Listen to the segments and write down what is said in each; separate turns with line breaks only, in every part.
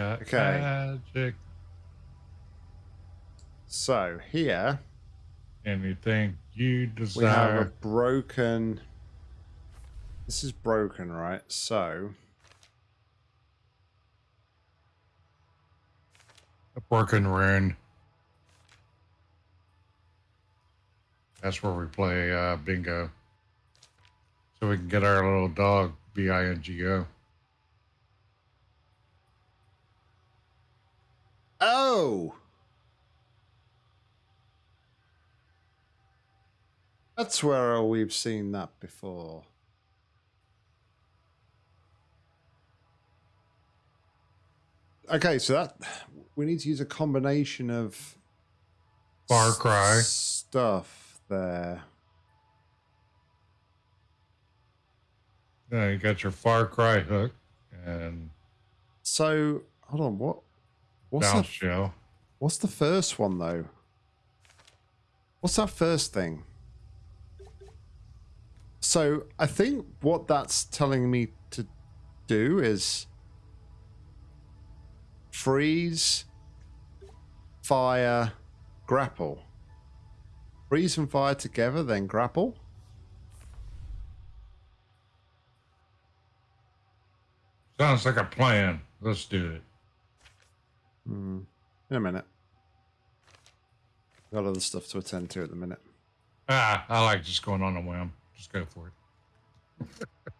Got
Okay.
magic.
So here
Anything you desire.
we have a broken. This is broken, right? So
A broken rune. That's where we play uh, bingo. So we can get our little dog, B I N G O.
Oh! That's where we've seen that before. Okay, so that we need to use a combination of
Far Cry.
stuff there.
Yeah, you got your Far Cry hook and
So hold on, what what's
bounce
the,
shell.
what's the first one though? What's that first thing? So I think what that's telling me to do is freeze, fire, grapple. Freeze and fire together, then grapple.
Sounds like a plan. Let's do it.
Hmm. In a minute. Got other stuff to attend to at the minute.
Ah, I like just going on a whim. Just go for it.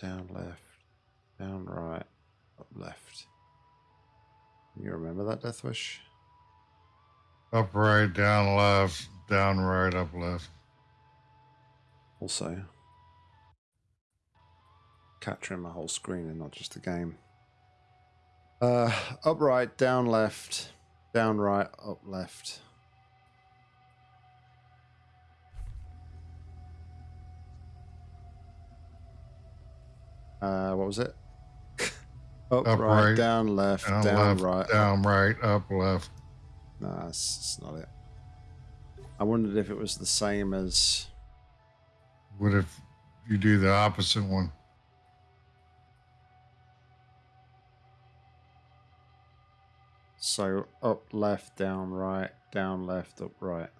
Down left. Down right. Up left. You remember that death wish?
Up right, down left, down right, up left.
Also. Capturing my whole screen and not just the game. Uh up right, down left, down right, up left. Uh what was it? up,
Up
right,
right,
down left,
Down,
down,
left,
right,
down right, up left.
No, that's, that's not it. I wondered if it was the same as.
What if you do the opposite one?
So up, left, down, right, down, left, up, right.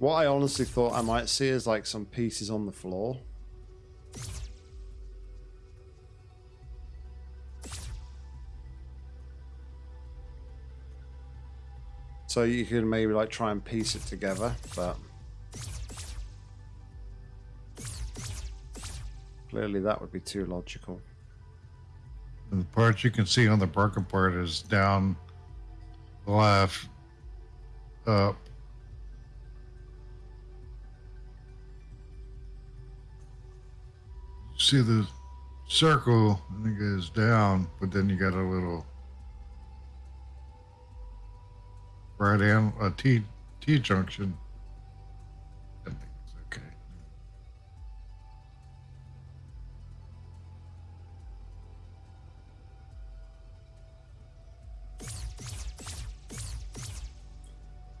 What I honestly thought I might see is like some pieces on the floor. So you could maybe like try and piece it together, but clearly that would be too logical.
The part you can see on the broken part is down left, up. See the circle and it goes down, but then you got a little right and a T T junction. I think it's okay.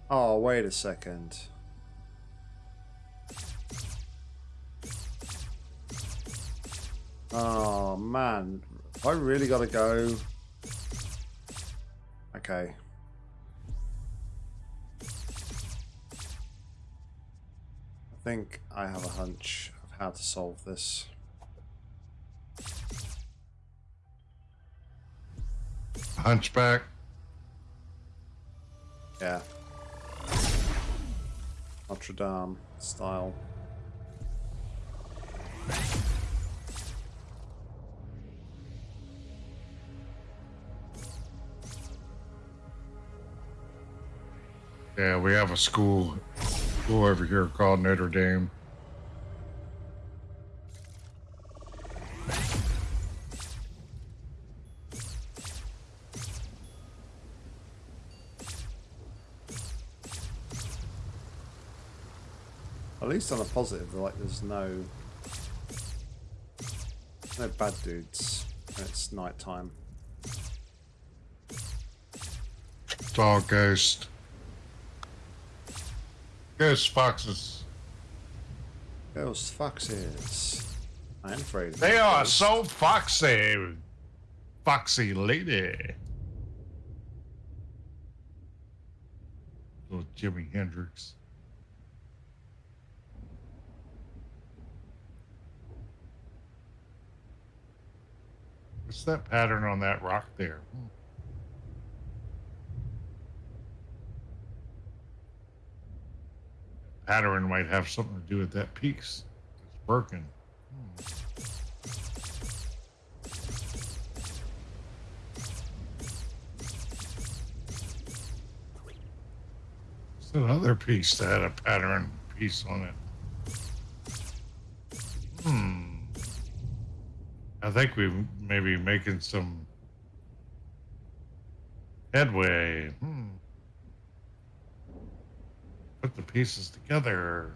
Oh, wait a second. Oh man, I really gotta go. Okay. I think I have a hunch of how to solve this.
Hunchback.
Yeah. Notre Dame style.
We have a school, school over here called Notre Dame.
At least on a positive, like there's no no bad dudes. when It's night time.
It's all ghost. Ghost foxes.
Those foxes. I am afraid.
They are
ghosts.
so foxy. Foxy lady. Little Jimi Hendrix. What's that pattern on that rock there? Hmm. Pattern might have something to do with that piece. It's broken. It's another piece that had a pattern piece on it. Hmm. I think we may be making some headway. Hmm. Put the pieces together.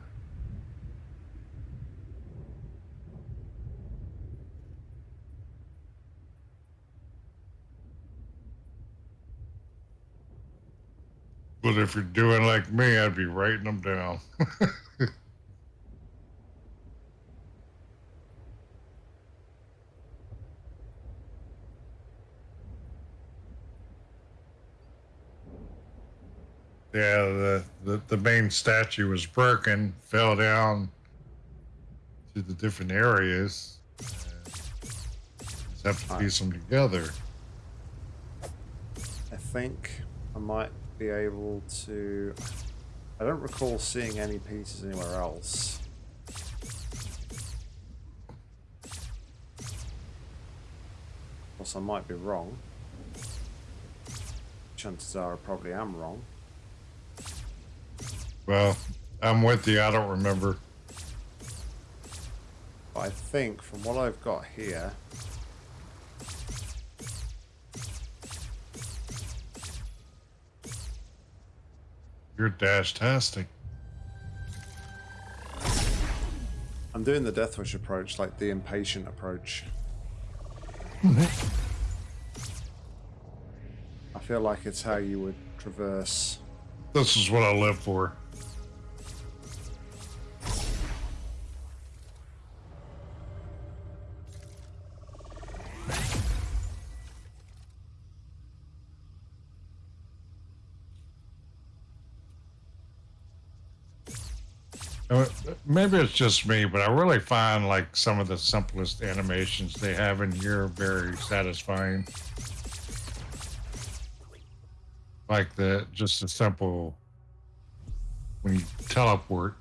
But if you're doing like me, I'd be writing them down. yeah, the, the, the main statue was broken, fell down to the different areas. Just have to piece them together.
I think I might be able to. I don't recall seeing any pieces anywhere else. Of course, I might be wrong. Chances are I probably am wrong.
Well, I'm with you. I don't remember.
I think from what I've got here,
You're dash-tastic.
I'm doing the Deathwish approach, like the impatient approach. I feel like it's how you would traverse.
This is what I live for. Maybe it's just me, but I really find like some of the simplest animations they have in here very satisfying. Like the just a simple when you teleport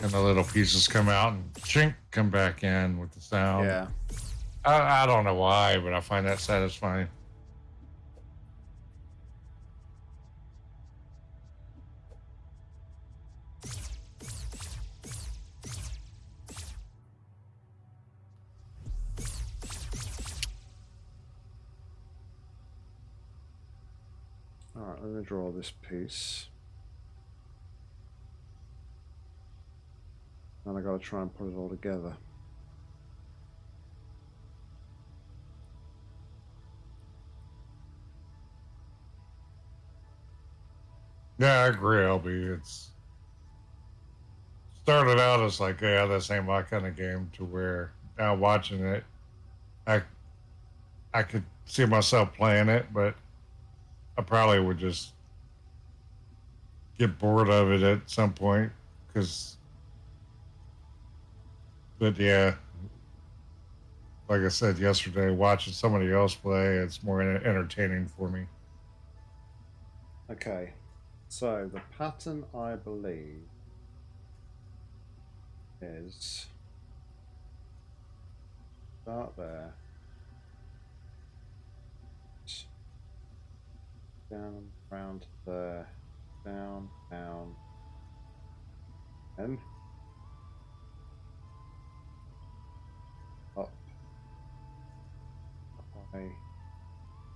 and the little pieces come out and chink come back in with the sound.
yeah.
I, I don't know why, but I find that satisfying.
Let me draw this piece. And I gotta try and put it all together.
Yeah, I agree, LB. It's started out as like, yeah, this ain't my kind of game. To where now watching it, I I could see myself playing it, but I probably would just get bored of it at some point. Because, but yeah, like I said yesterday, watching somebody else play, it's more entertaining for me.
Okay, so the pattern I believe is start there, down round there, down, down, and up, that way,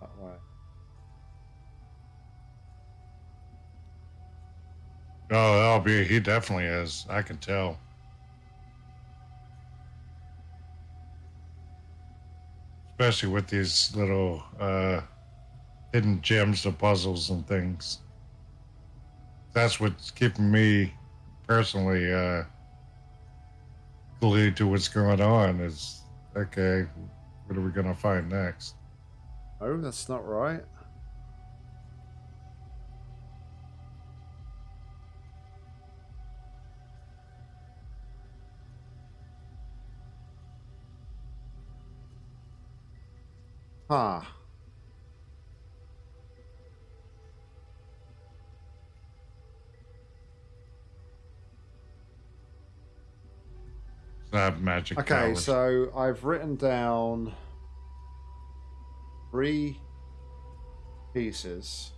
that way.
Oh, that'll be. He definitely is. I can tell. Especially with these little uh, hidden gems of puzzles and things. That's what's keeping me personally uh, glued to what's going on. Is okay. What are we gonna find next?
Oh, that's not right. Huh.
That magic.
Okay,
powers.
so I've written down three pieces.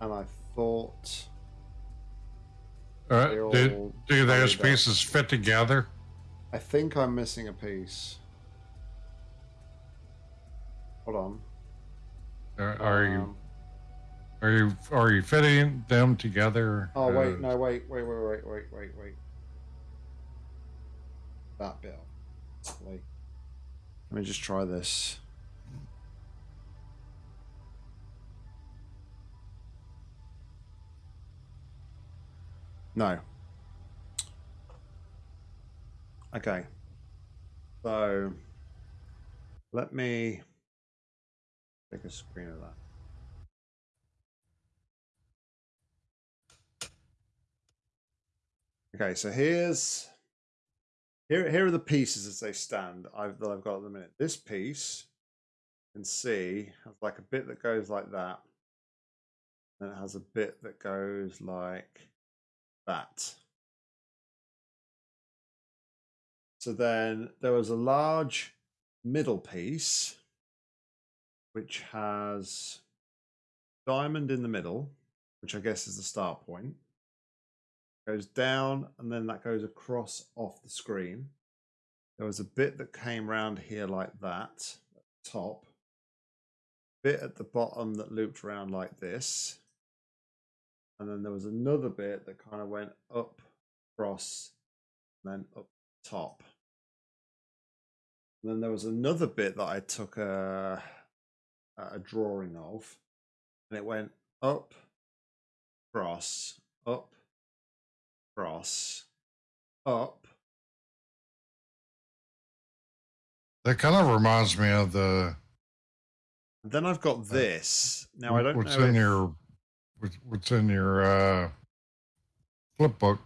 And I thought
Uh, do, do those pieces fit together?
I think I'm missing a piece. Hold on.
Are, are you
Um,
are you are you fitting them together?
Oh wait, no, wait, wait, wait, wait, wait, wait, wait. That bit. Wait. Let me just try this. No. Okay. So let me take a screen of that. Okay, so here's here here are the pieces as they stand I've, that I've got at the minute. This piece you can see has like a bit that goes like that, and it has a bit that goes like that. So then there was a large middle piece which has diamond in the middle, which I guess is the start point goes down and then that goes across off the screen. There was a bit that came round here like that, top, bit at the bottom that looped around like this, and then there was another bit that kind of went up, across, then up top. And then there was another bit that I took a, a drawing of, and it went up, across, up, across, up.
That kind of reminds me of the
then I've got this. Now I don't know.
what's
know.
in
if-
your what's, what's in your uh, flip book.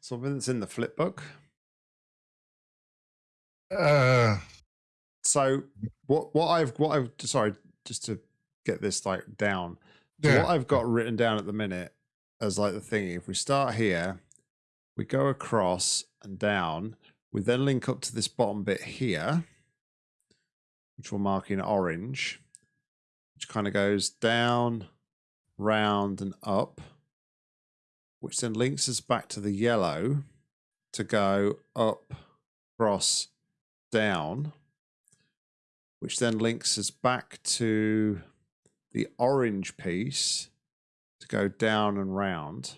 something that's in the flip book.
Uh,
So what what I've what I've sorry just to get this like down.
Yeah,
what I've got written down at the minute as like the thing, if we start here, we go across and down, we then link up to this bottom bit here, which we'll mark in orange, which kind of goes down, round, and up, which then links us back to the yellow to go up, cross, down, which then links us back to the orange piece to go down and round.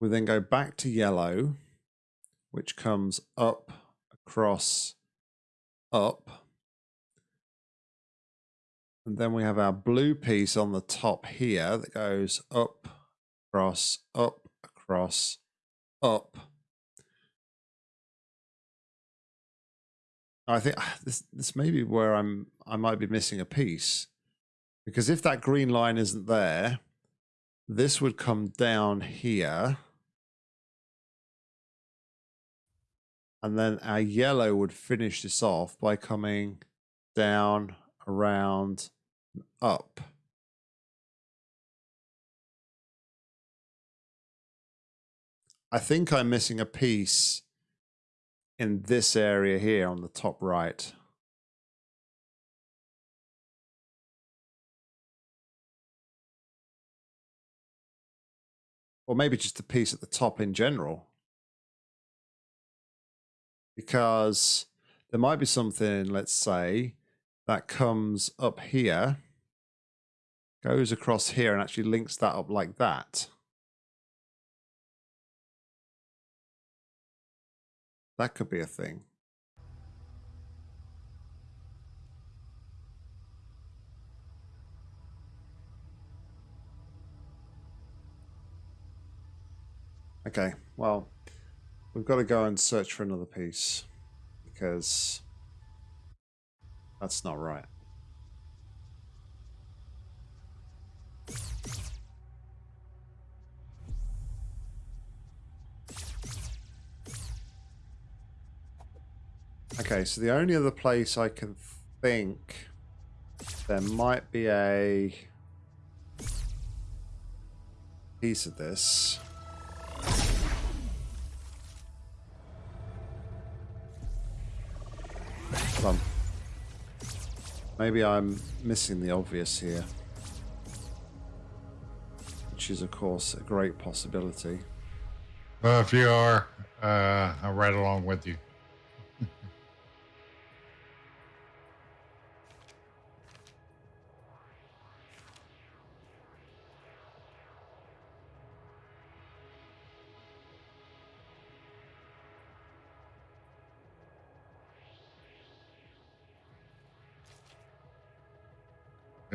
We then go back to yellow, which comes up, across, up. And then we have our blue piece on the top here that goes up, across, up, across, up. I think ah, this this may be where I'm I might be missing a piece. Because if that green line isn't there, this would come down here. And then our yellow would finish this off by coming down, around, and up. I think I'm missing a piece in this area here on the top right. Or maybe just a piece at the top in general. Because there might be something, let's say, that comes up here, goes across here and actually links that up like that. That could be a thing. Okay, well, we've got to go and search for another piece because that's not right. Okay, so the only other place I can think there might be a piece of this. Hold on. Maybe I'm missing the obvious here. Which is, of course, a great possibility.
Well, if you are, uh, I'm right along with you.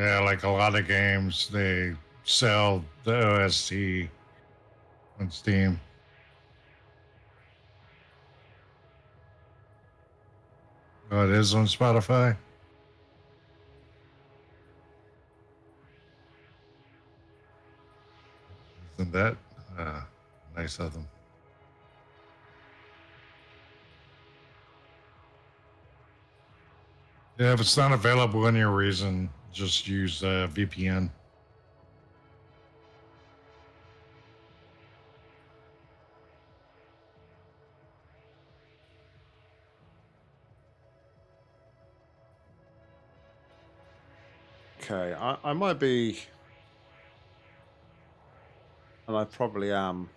Yeah, like a lot of games, they sell the OST on Steam. Oh, it is on Spotify. Isn't that uh, nice of them? Yeah, if it's not available in your reason, just use uh, VPN.
Okay, I, I might be, and I probably am,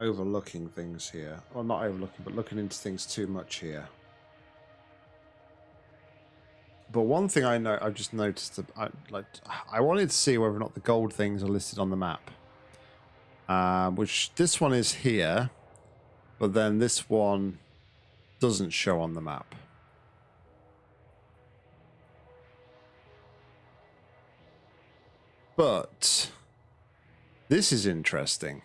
overlooking things here. Well, not overlooking, but looking into things too much here. But one thing I know, I've just noticed that I like, I wanted to see whether or not the gold things are listed on the map. Uh, which this one is here, but then this one doesn't show on the map. But this is interesting.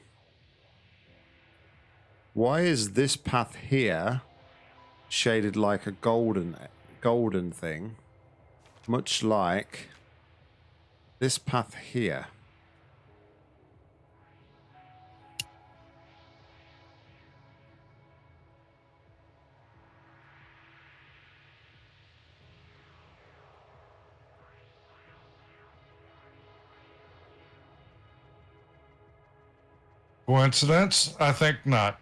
Why is this path here shaded like a golden golden thing? Much like this path here.
Coincidence? I think not.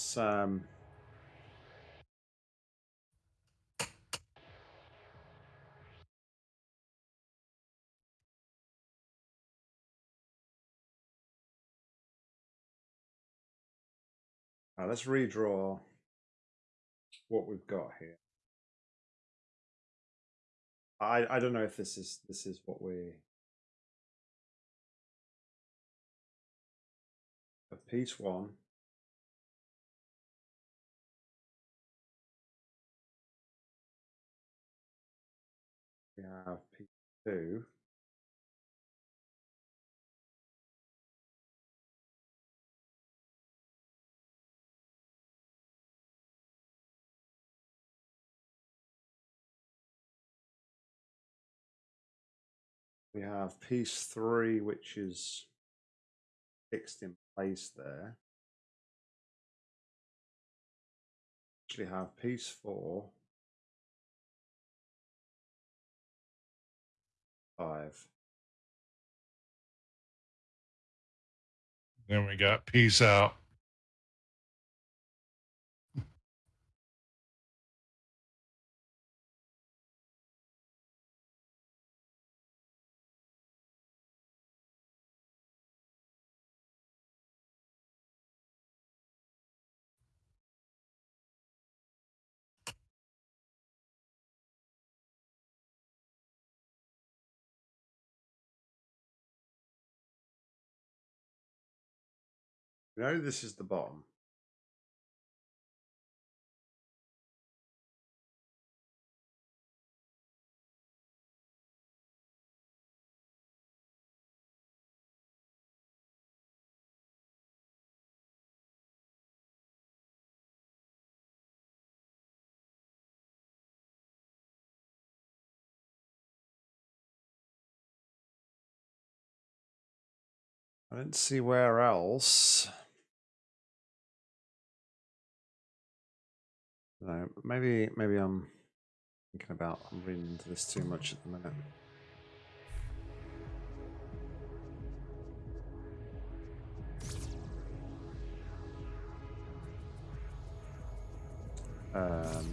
Let's um let's redraw what we've got here. I I don't know if this is this is what we a piece one. We have piece two. We have piece three, which is fixed in place there. Actually have piece four, five.
Then we got peace out.
We know this is the bottom. I don't see where else. No, maybe maybe I'm thinking about I'm reading into this too much at the minute. Um,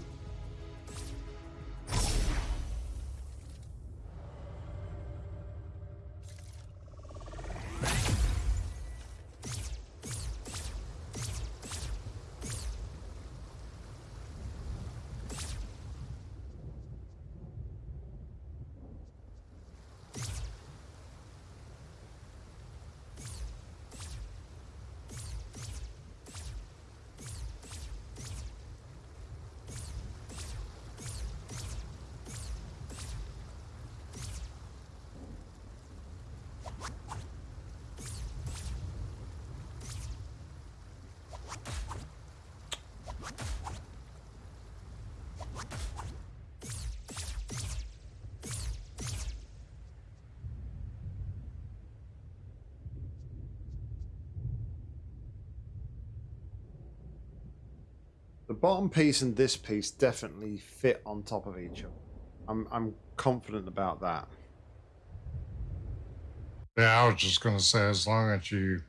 bottom piece and this piece definitely fit on top of each other. I'm I'm confident about that.
Yeah, I was just gonna say as long as you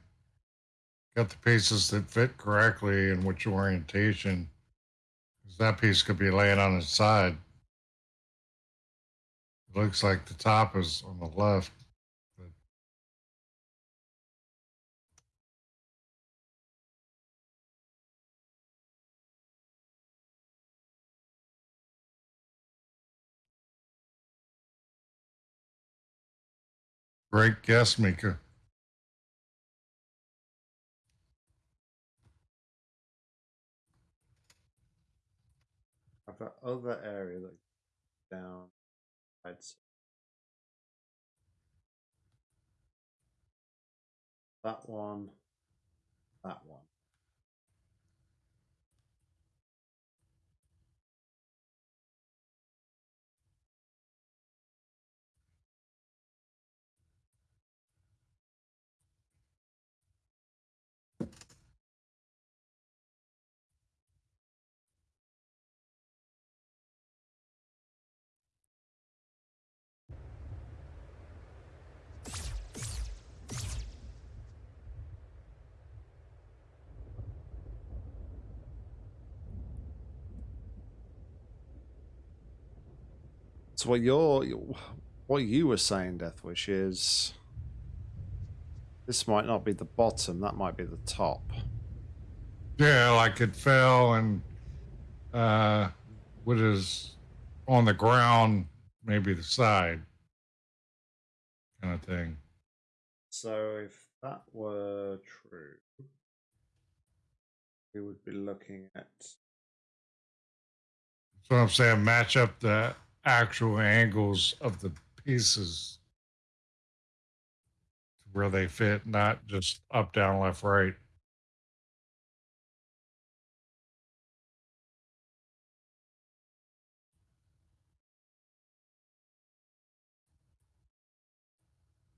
got the pieces that fit correctly and which orientation, that piece could be laying on its side. It looks like the top is on the left. Great guess, Mika.
I've got other area that down. I'd say. That one. That one. So what you're, what you were saying, Deathwish, is this might not be the bottom. That might be the top.
Yeah, like it fell and uh, what is on the ground, maybe the side, kind of thing.
So if that were true, we would be looking at
So I'm saying match up the actual angles of the pieces to where they fit, not just up, down, left, right.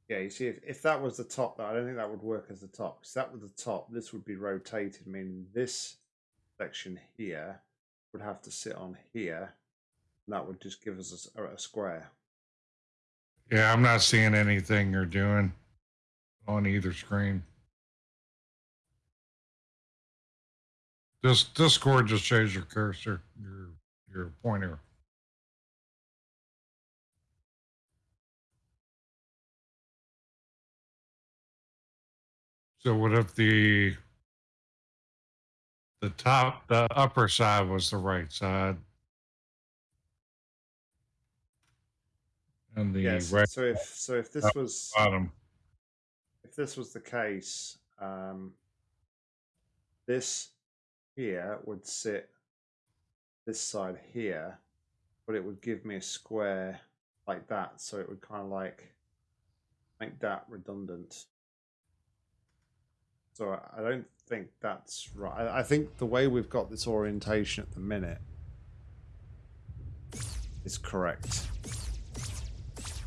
Yeah, you see, if, if that was the top, I don't think that would work as the top. Because that was the top, this would be rotated, meaning this section here would have to sit on here. And that would just give us a, a square.
Yeah, I'm not seeing anything you're doing on either screen. This Discord just changed your cursor, your your pointer. So what if the the top the upper side was the right side? And the
yes.
right
So if so if this was
bottom.
if this was the case, um, this here would sit this side here, but it would give me a square like that. So it would kind of like make that redundant. So I don't think that's right. I think the way we've got this orientation at the minute is correct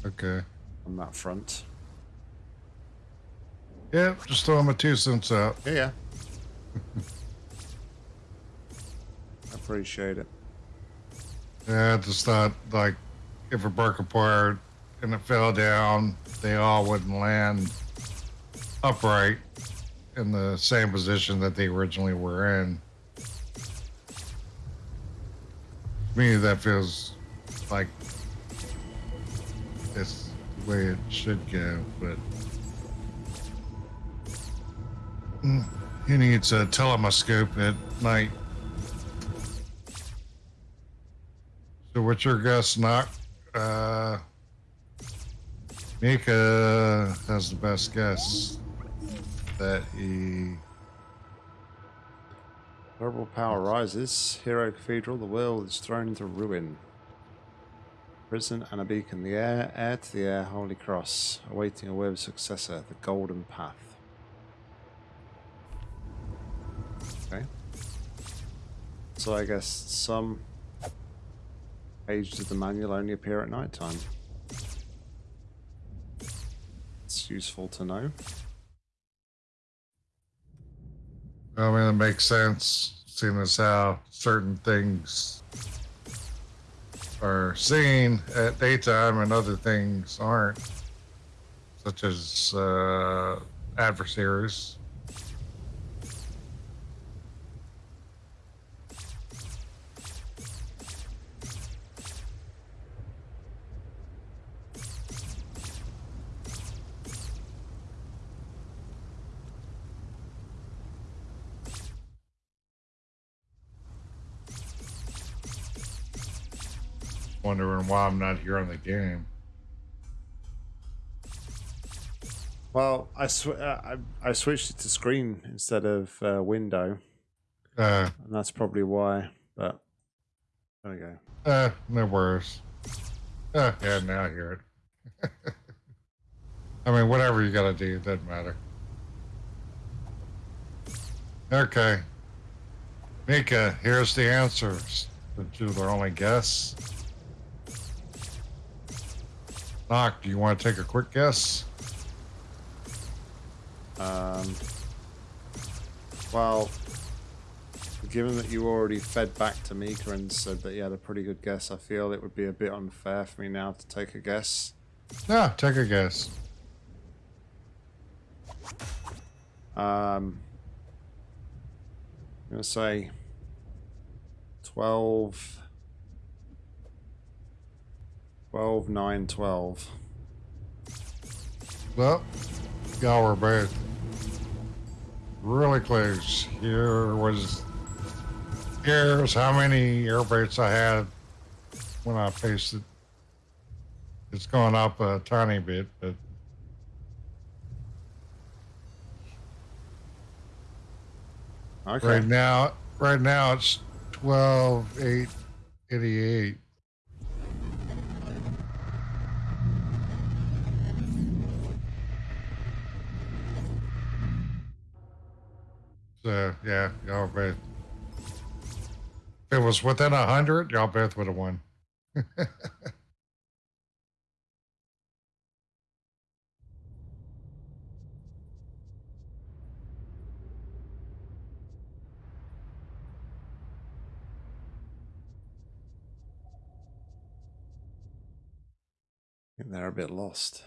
Okay.
on that front.
Yeah, just throwing my two cents out.
Yeah, yeah. Appreciate it.
Yeah, I just thought like if it broke apart and it fell down, they all wouldn't land upright in the same position that they originally were in. To me, that feels like it's the way it should go, but Mm, he needs a telescope at night. So what's your guess, Knock? Uh, Mika has the best guess that he.
Terrible power rises. Hero Cathedral, the world is thrown into ruin. Prison and a beacon, the air, air to the air, Holy Cross, awaiting a worthy successor, the Golden Path. Okay. So I guess some pages of the manual only appear at night time. It's useful to know.
I mean, it makes sense, seeing as how certain things are seen at daytime and other things aren't, such as uh, adversaries. Wondering why I'm not here on the game.
Well, I, sw- uh, I, I switched it to screen instead of uh, window,
Uh,
and that's probably why. But there we go.
uh, no worries. Uh, yeah, now I hear it. I mean, whatever you gotta do, it doesn't matter. Okay. Mika, here's the answers. But you only guess. Do you want to take a quick guess?
Um, well, given that you already fed back to Mika and said that you had a pretty good guess, I feel it would be a bit unfair for me now to take a guess.
Yeah, take a guess.
Um, I'm going to say 12, 12, 9, 12.
Well, y'all were both really close. Here was, here's how many air baits I had when I faced it. It's gone up a tiny bit, but
okay.
right now, right now it's 12, 8, 88. Yeah, y'all both. If it was within a hundred, y'all both would have won.
they're a bit lost.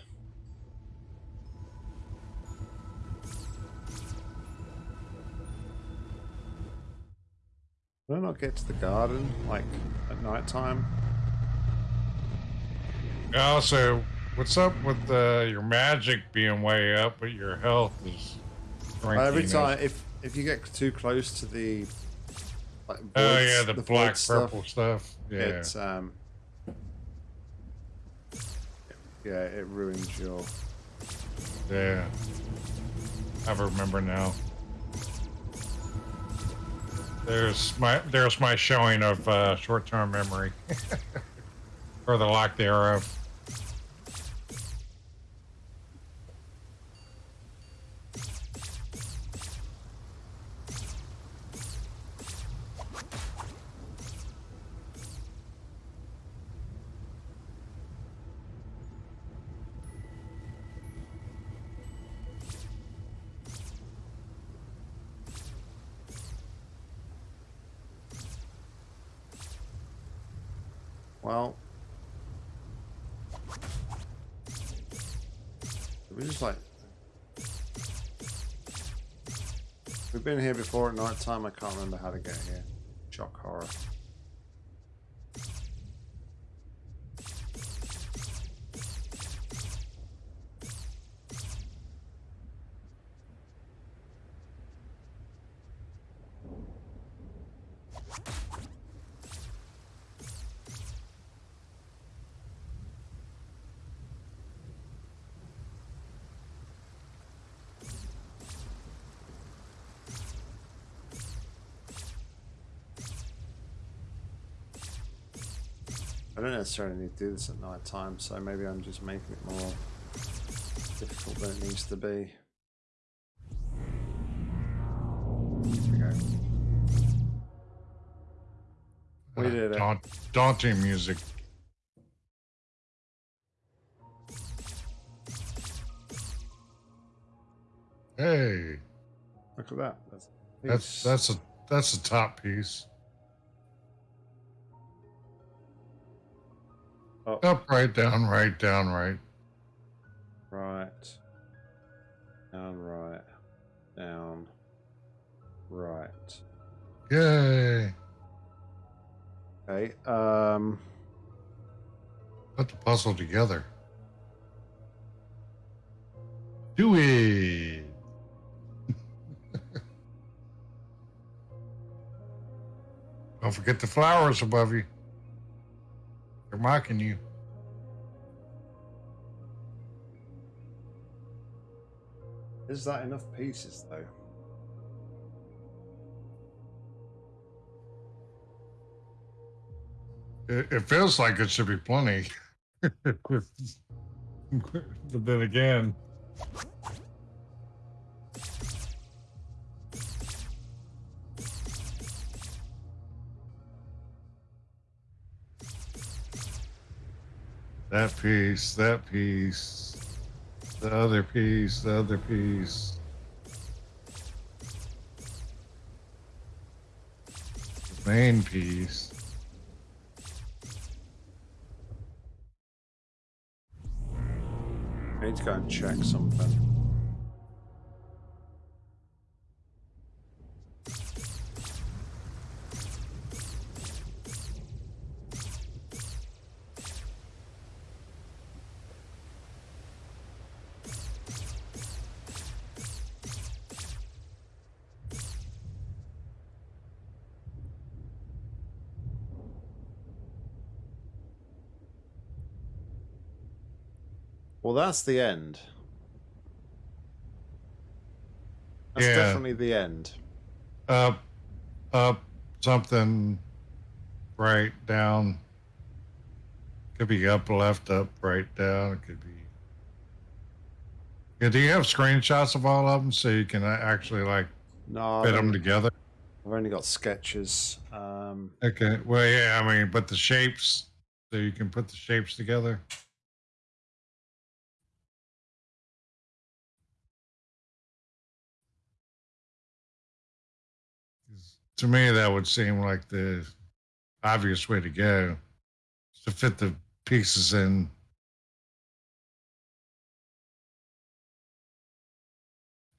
Did I not get to the garden like at night time?
Also, what's up with uh, your magic being way up, but your health is
every time, if if you get too close to the like
Oh yeah, the,
void
black
stuff,
purple stuff. Yeah.
It's um, yeah, it ruins your.
Yeah. I remember now. There's my there's my showing of uh, short-term memory, or the lack thereof.
Time. I can't remember how to get here. Shock horror. I don't necessarily need to do this at night time, so maybe I'm just making it more difficult than it needs to be. There we go. We did it.
Daunt, daunting music. Hey,
Look at that. That's
that's that's a that's a top piece.
Oh.
Up, right, down, right, down, right.
right. Down, right. Down. Right.
Yay!
Okay. Um.
Put the puzzle together. Do it. Don't forget the flowers above you. They're mocking you.
Is that enough pieces though?
It, it feels like it should be plenty. but then again, that piece, that piece, the other piece, the other piece. The main piece.
I need to go and check something. That's the end. That's
Yeah.
definitely the end.
up, up, something, right, down. Could be up, left, up, right, down. It could be. Yeah, do you have screenshots of all of them so you can actually like
No,
fit them together?
I've only got sketches. Um,
Okay. Well, yeah, I mean, but the shapes, so you can put the shapes together. to me, that would seem like the obvious way to go to fit the pieces in.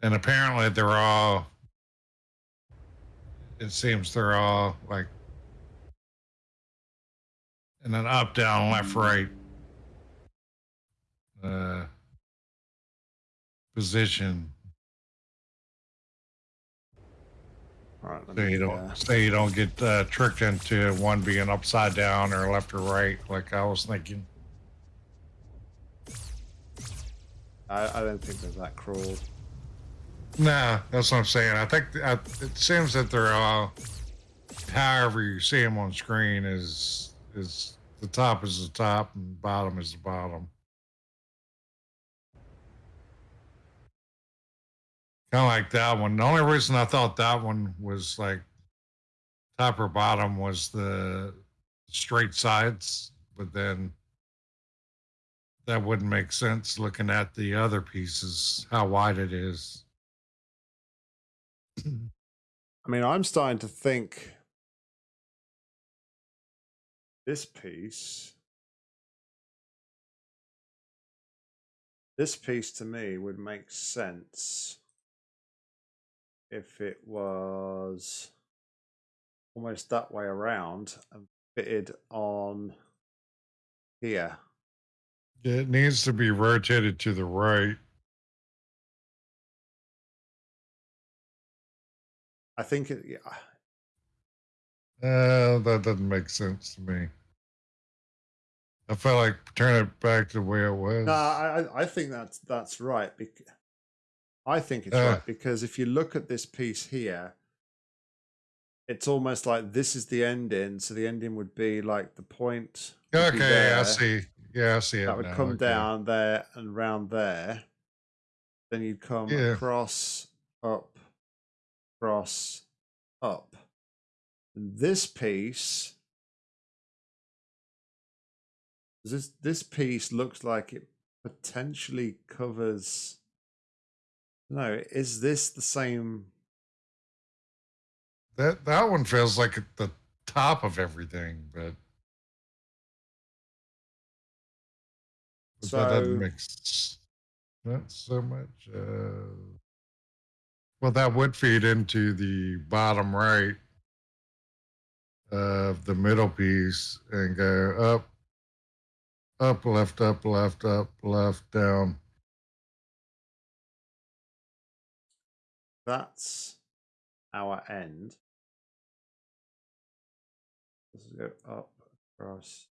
And apparently, they're all, it seems they're all like in an up, down, left, right uh, position.
Right.
So you
uh,
don't so you don't get uh, tricked into one being upside down or left or right, like I was thinking.
I, I don't think they're that cruel.
Nah, that's what I'm saying. I think I, it seems that they're all, however you see them on screen, is is the top is the top and bottom is the bottom. Kind of like that one. The only reason I thought that one was like top or bottom was the straight sides, but then that wouldn't make sense looking at the other pieces, how wide it is.
I mean, I'm starting to think this piece, this piece to me would make sense if it was almost that way around and fitted on here.
It needs to be rotated to the right.
I think it, yeah,
Uh, that doesn't make sense to me. I felt like turn it back to the way it was.
No, I I- think that's that's right. bec- I think it's
Uh.
right because if you look at this piece here, it's almost like this is the ending. So the ending would be like the point.
okay, I see. Yeah, I see it.
That would
now,
come
okay.
down there and round there. Then you'd come
Yeah.
across, up, cross, up. And this piece, this this piece looks like it potentially covers. No, is this the same?
That that one feels like at the top of everything, but, but that doesn't
So-
make not so much. Uh, well, that would feed into the bottom right of the middle piece and go up, up, left, up, left, up, left, down.
That's our end. Let's go up, across.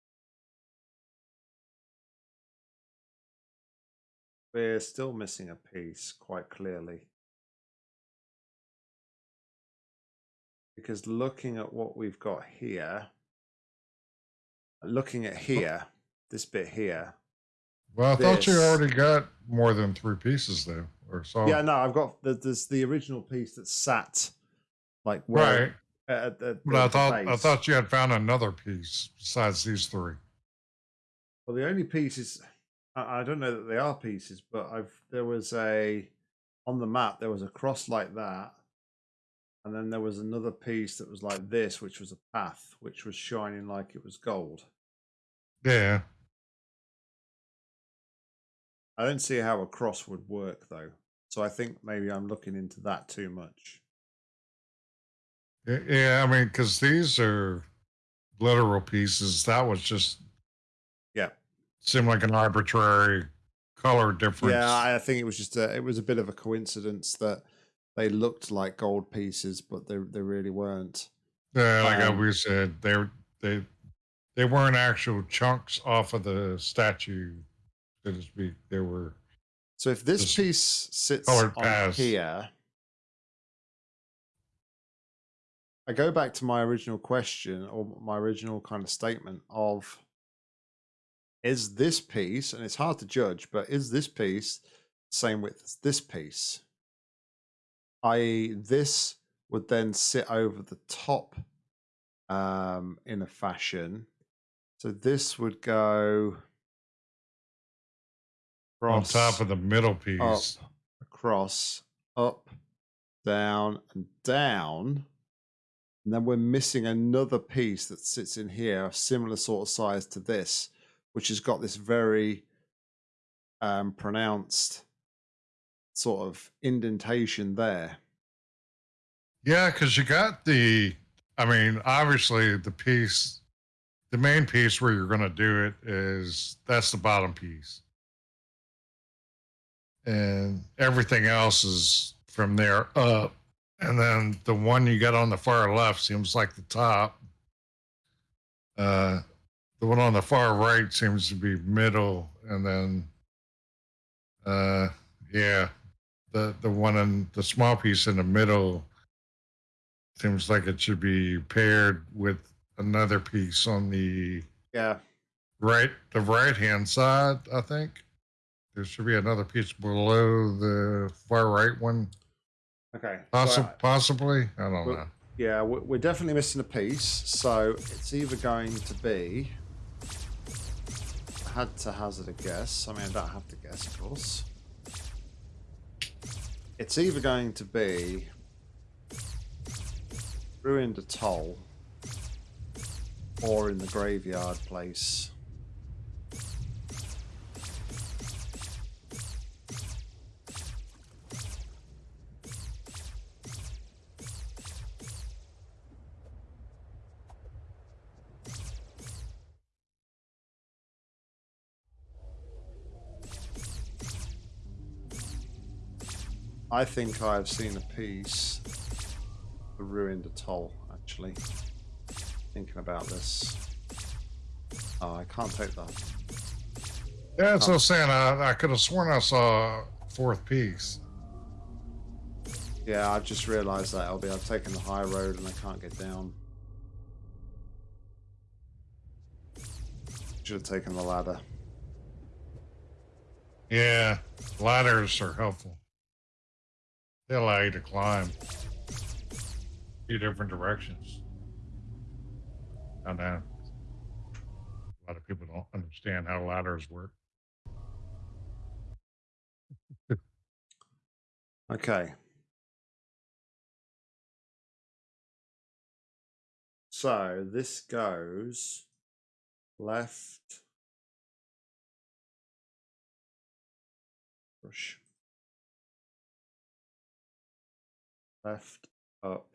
We're still missing a piece quite clearly. Because looking at what we've got here, looking at here, this bit here.
Well, I thought you already got more than three pieces though, or so.
Yeah, no, I've got the, there's the original piece that sat like where
right.
at, at
But I thought I thought you had found another piece besides these three.
Well, the only pieces I, I don't know that they are pieces, but I've there was a on the map there was a cross like that, and then there was another piece that was like this, which was a path, which was shining like it was gold.
Yeah.
I don't see how a cross would work though, so I think maybe I'm looking into that too much.
Yeah, I mean, because these are literal pieces. That was just
Yeah,
seemed like an arbitrary color difference.
yeah, I think it was just a it was a bit of a coincidence that they looked like gold pieces, but they they really weren't.
Yeah, like
um,
we said, they they they weren't actual chunks off of the statue, so to speak. They were
So if this piece sits on
paths.
here, I go back to my original question or my original kind of statement of is this piece, and it's hard to judge, but is this piece the same width as this piece? I.e., this would then sit over the top um, in a fashion. So this would go
on top of the middle
up,
piece.
across, up, down, and down. And then we're missing another piece that sits in here, a similar sort of size to this, which has got this very um, pronounced sort of indentation there.
Yeah, because you got the, I mean, obviously the piece, the main piece where you're going to do it is that's the bottom piece. And everything else is from there up. And then the one you got on the far left seems like the top. Uh, the one on the far right seems to be middle. And then, uh, yeah, the, the one in the small piece in the middle Seems like it should be paired with another piece on the
Yeah.
right, the right hand side. I think there should be another piece below the far right one.
Okay.
Possi-
so,
possibly, I don't know.
yeah, we- we're definitely missing a piece. So it's either going to be. I had to hazard a guess. I mean, I don't have to guess, of course. It's either going to be ruined atoll or in the graveyard place. I think I've seen a piece the ruined atoll, actually. Thinking about this. Oh, I can't take that.
Yeah, that's what I'm saying. I, I could have sworn I saw a fourth piece.
Yeah, I've just realised that, LB. I've taken the high road and I can't get down. Should have taken the ladder.
Yeah, ladders are helpful. They allow you to climb two different directions. I know. A lot of people don't understand how ladders work.
Okay. So this goes left. Push. Left, up,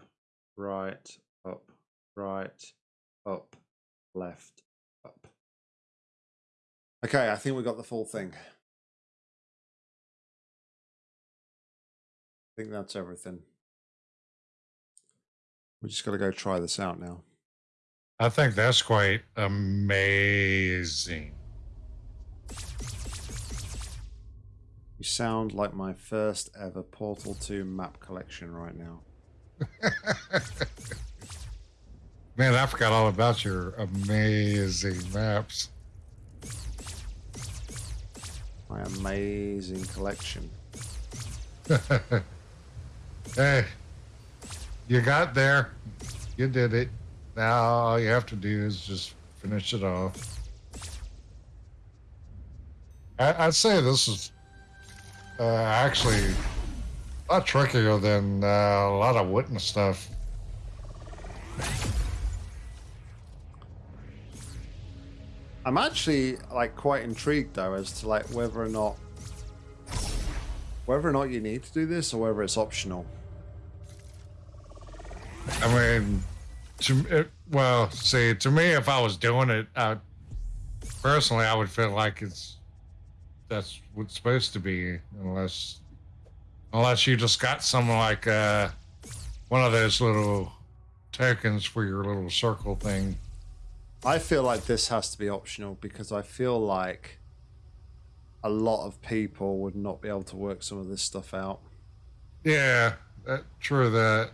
right, up, right, up, left, up. Okay, I think we got the full thing. I think that's everything. We just got to go try this out now.
I think that's quite amazing.
You sound like my first ever Portal 2 map collection right now.
Man, I forgot all about your amazing maps.
My amazing collection.
hey, you got there. You did it. Now all you have to do is just finish it off. I, I'd say this is uh, actually a lot trickier than uh, a lot of witness stuff.
I'm actually like quite intrigued though as to like whether or not whether or not you need to do this or whether it's optional.
I mean, to it, well, see, to me, if I was doing it, I, personally, I would feel like it's that's what's supposed to be, unless unless you just got some like uh, one of those little tokens for your little circle thing.
I feel like this has to be optional because I feel like a lot of people would not be able to work some of this stuff out.
Yeah, that, true that.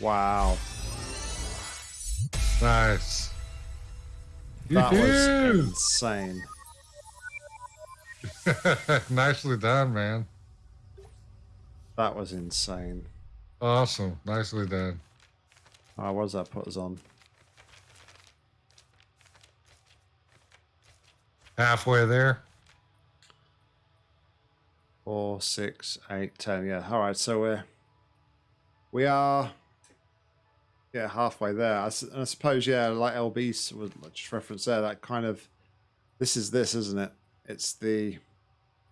Wow.
Nice.
That was insane.
Nicely done, man.
That was insane.
Awesome. Nicely done.
Oh, what does that put us on?
Halfway there.
Four, six, eight, ten. Yeah. All right. So we're we are yeah halfway there. I suppose yeah, like LB was just referenced there. That kind of This is this, isn't it? It's the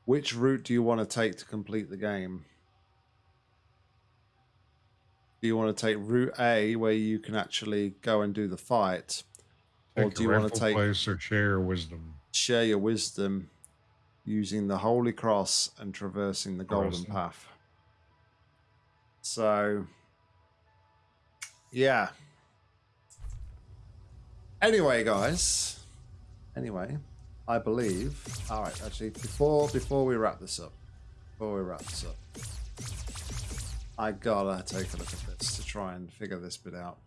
which route do you want to take to complete the game? Do you want to take route A where you can actually go and do the fight?
Take
or do you want to take
place or share wisdom?
share your wisdom using the Holy Cross and traversing the Golden Path? So yeah. Anyway, guys. Anyway, I believe. All right, actually, before before we wrap this up, before we wrap this up, I gotta take a look at this to try and figure this bit out.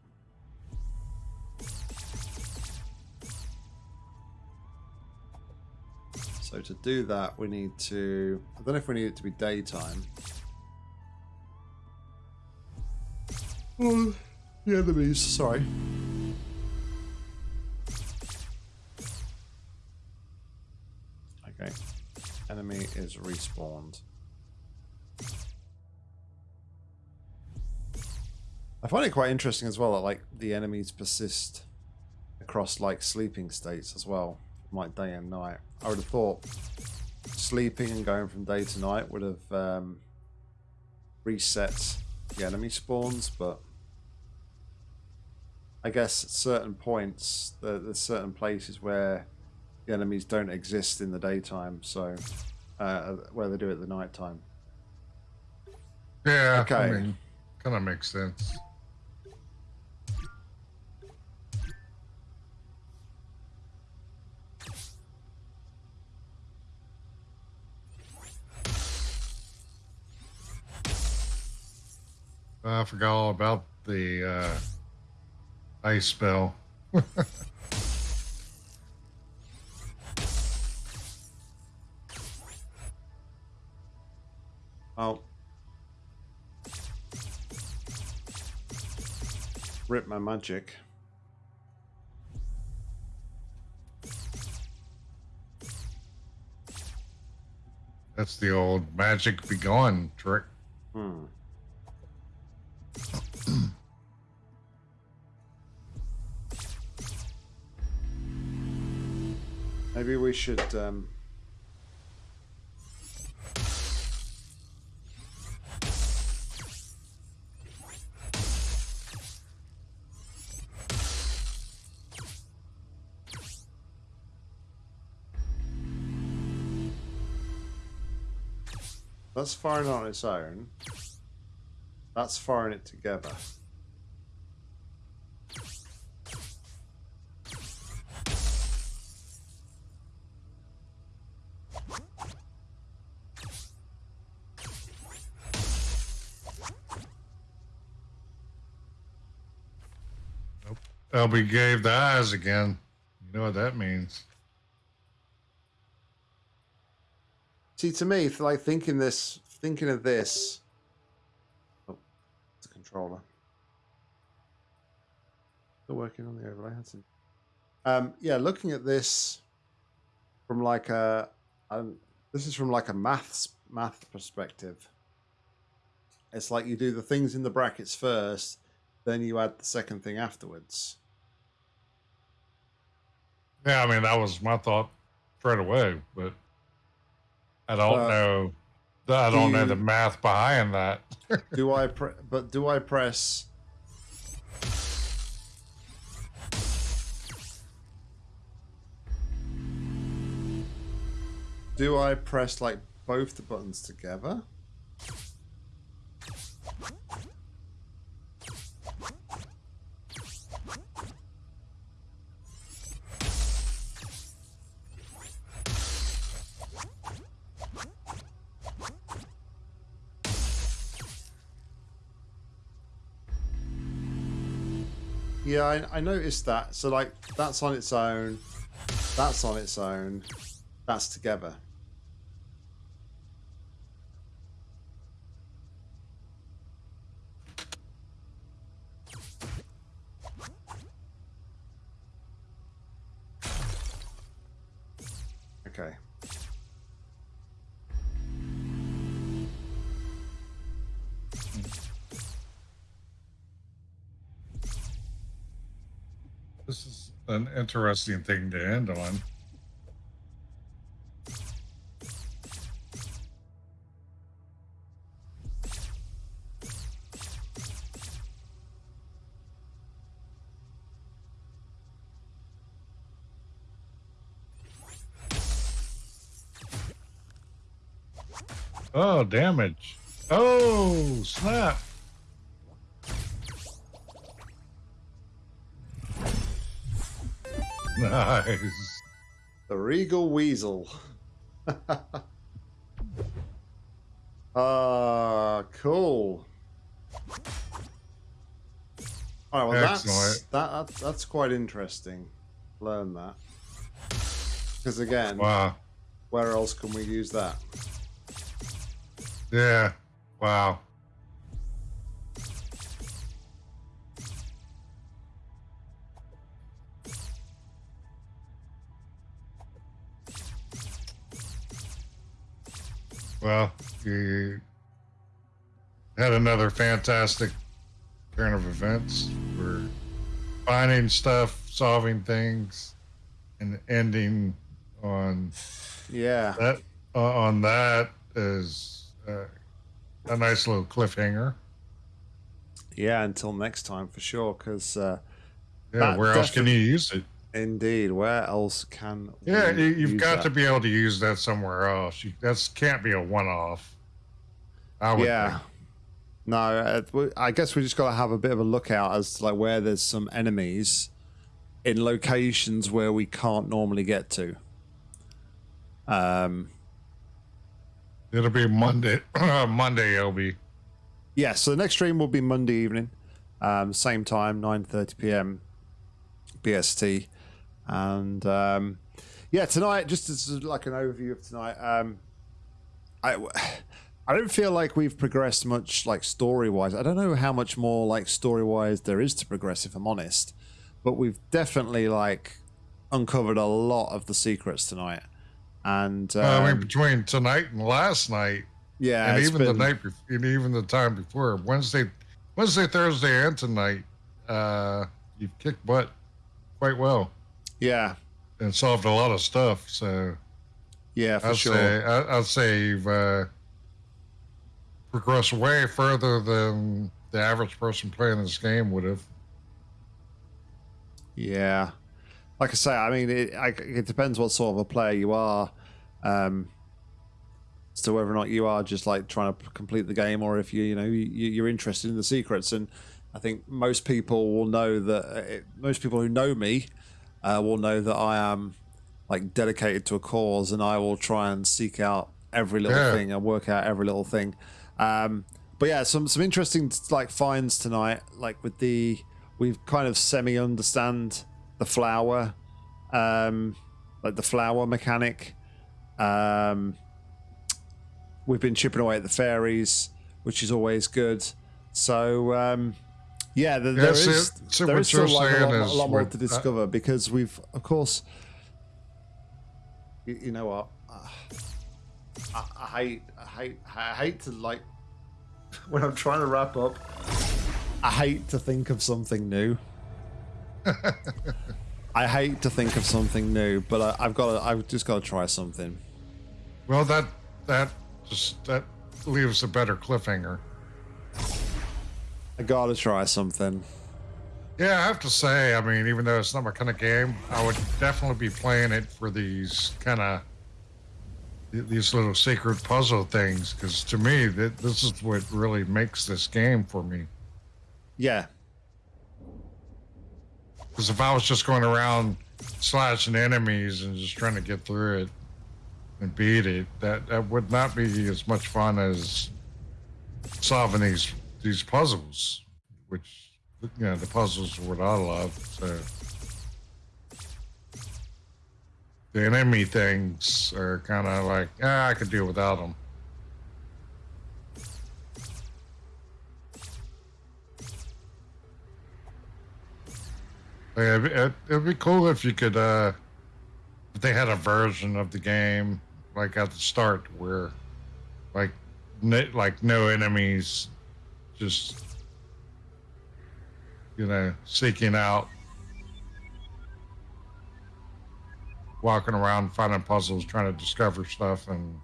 So to do that, we need to. I don't know if we need it to be daytime. Oh, the enemies. Sorry. Okay. Enemy is respawned. I find it quite interesting as well that like the enemies persist across like sleeping states as well, like day and night. I would have thought sleeping and going from day to night would have um, reset the enemy spawns, but I guess at certain points there, there's certain places where the enemies don't exist in the daytime, so uh, where they do it at the nighttime.
Yeah.
Okay.
I mean, kind of makes sense. I forgot all about the uh, ice spell.
Oh. Rip my magic.
That's the old magic be gone trick.
Hmm. Maybe we should um That's firing on its own. That's firing it together.
LB gave the eyes again. You know what that means.
See, to me, like thinking this, thinking of this. Oh, it's a controller. Still working on the overlay. Um, yeah, looking at this from like a, um, this is from like a maths math perspective. It's like you do the things in the brackets first, then you add the second thing afterwards.
Yeah, I mean that was my thought straight away, but I don't
Uh,
know. I don't know
you-
the math behind that.
do I pre- but do I press Do I press like both the buttons together? Yeah, I, I noticed that. So like that's on its own, that's on its own, that's together.
an interesting thing to end on. Oh, damage. Oh, snap. Nice.
The Regal Weasel. Ah, cool. All right, well, that's, that, that, that's quite interesting. Learn that. Because again,
Wow.
where else can we use that?
Yeah. Wow. Well, you had another fantastic turn of events. We're finding stuff, solving things, and ending on
Yeah.
that uh, on that is uh, a nice little cliffhanger.
Yeah, until next time for sure. Because uh,
Yeah, where else can you use it?
Indeed, where else can
Yeah, you've got
that?
to be able to use that somewhere else. You, that's can't be a one-off. I would
yeah.
think.
No, uh, I guess we just got to have a bit of a lookout as to like where there's some enemies in locations where we can't normally get to. Um,
it'll be Monday. Monday, it'll be.
yeah, so the next stream will be Monday evening, um, same time, 9:30 p.m. BST, and um, yeah, tonight just as like an overview of tonight. Um, I I don't feel like we've progressed much like story wise. I don't know how much more like story wise there is to progress if I'm honest, but we've definitely like uncovered a lot of the secrets tonight. And um,
I mean, between tonight and last night,
yeah,
and even the night, bef- and even the time before Wednesday, Wednesday, Thursday, and tonight, uh, you've kicked butt quite well
yeah,
and solved a lot of stuff. So
yeah, for
I'd
sure.
say I, I'd say you've uh, progressed way further than the average person playing this game would have.
Yeah, like I say, I mean, it, I, it depends what sort of a player you are, um, as to whether or not you are just like trying to complete the game, or if you, you know, you, you're interested in the secrets. And I think most people will know that. uh, It, most people who know me uh, will know that I am like dedicated to a cause, and I will try and seek out every little
Yeah.
thing and work out every little thing. Um, but yeah, some some interesting like finds tonight, like with the we've kind of semi understand the flower, um, like the flower mechanic. Um, we've been chipping away at the fairies, which is always good. So um, yeah, there, there is there is still like a lot, a lot more to discover because we've of course. You, you know what? Uh, I, I hate, I hate, I hate to like when I'm trying to wrap up. I hate to think of something new. I hate to think of something new, but I, I've got to, I've just got to try something.
Well, that that just that leaves a better cliffhanger.
I got to try something.
Yeah, I have to say, I mean, even though it's not my kind of game, I would definitely be playing it for these kind of these little secret puzzle things because to me, that this is what really makes this game for me.
Yeah,
Because if I was just going around slashing enemies and just trying to get through it and beat it, that that would not be as much fun as solving these these puzzles, which you know the puzzles are what I love. So the enemy things are kind of like ah, I could do without them. Yeah, it'd, it'd- be cool if you could, uh, if they had a version of the game like at the start where, like, like no enemies, just you know, seeking out, walking around, finding puzzles, trying to discover stuff and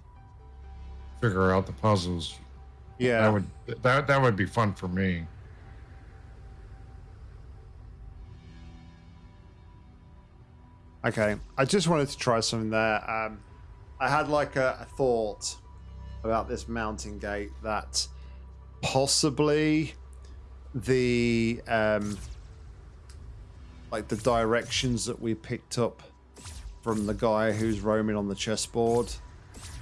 figure out the puzzles.
yeah.
That would that that would be fun for me.
Okay, I just wanted to try something there. Um, I had like a, a thought about this mountain gate that possibly the um like the directions that we picked up from the guy who's roaming on the chessboard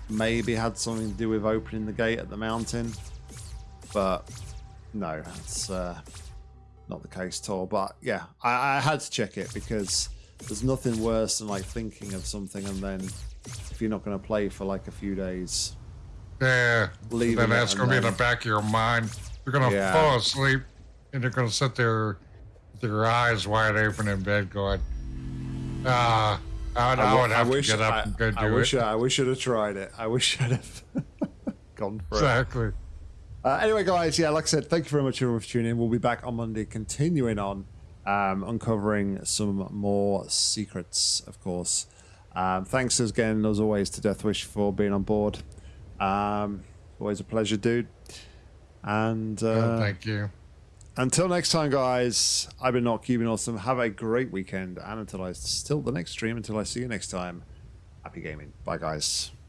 maybe had something to do with opening the gate at the mountain. But no that's uh not the case at all. But yeah I, I had to check it because there's nothing worse than like thinking of something and then if you're not going to play for like a few days
Yeah.
Leaving
then that's going to be in the back of your mind. You're going to
Yeah.
fall asleep and you're going to sit there with your eyes wide open in bed going, ah, I, I,
w-
would have
wish,
to get up
I,
and go do
I wish
it.
I, I wish I'd have tried it. I wish I'd have gone for it.
exactly.
Uh, anyway, guys, yeah, like I said, thank you very much everyone for tuning in. We'll be back on Monday, continuing on um, uncovering some more secrets, of course. Um, thanks again, as always, to Deathwish for being on board. Um, always a pleasure, dude. And uh,
Oh, thank you.
until next time, guys, I've been not keeping awesome. Have a great weekend, and until I still the next stream, until I see you next time. Happy gaming. Bye, guys.